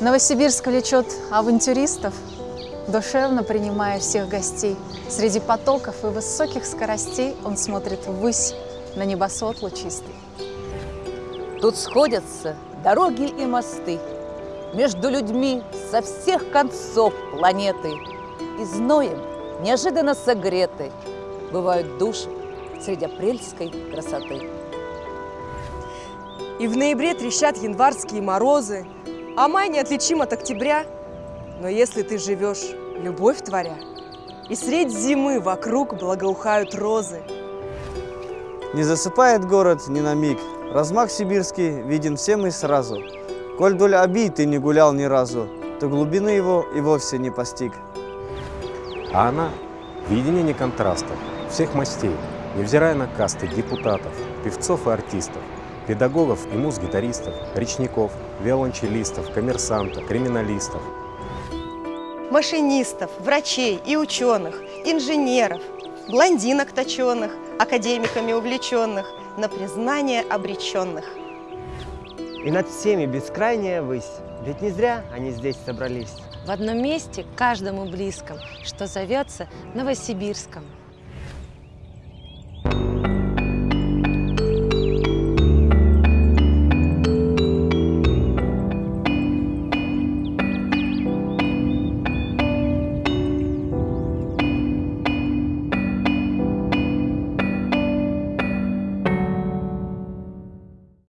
Новосибирск влечет авантюристов, душевно принимая всех гостей. Среди потоков и высоких скоростей он смотрит ввысь на небосвод лучистый. Тут сходятся дороги и мосты Между людьми со всех концов планеты И зноем неожиданно согреты Бывают души среди апрельской красоты. И в ноябре трещат январские морозы, А май неотличим от октября. Но если ты живешь, любовь творя, И средь зимы вокруг благоухают розы, Не засыпает город ни на миг, Размах сибирский виден всем и сразу. Коль вдоль обид ты не гулял ни разу, То глубины его и вовсе не постиг. А она – видение контрастов, всех мастей, невзирая на касты депутатов, певцов и артистов, педагогов и муз-гитаристов, речников, виолончелистов, коммерсантов, криминалистов. машинистов, врачей и ученых, инженеров, блондинок точеных, академиками увлеченных, на признание обреченных. И над всеми бескрайняя высь, ведь не зря они здесь собрались. В одном месте, каждому близком, что зовется Новосибирском.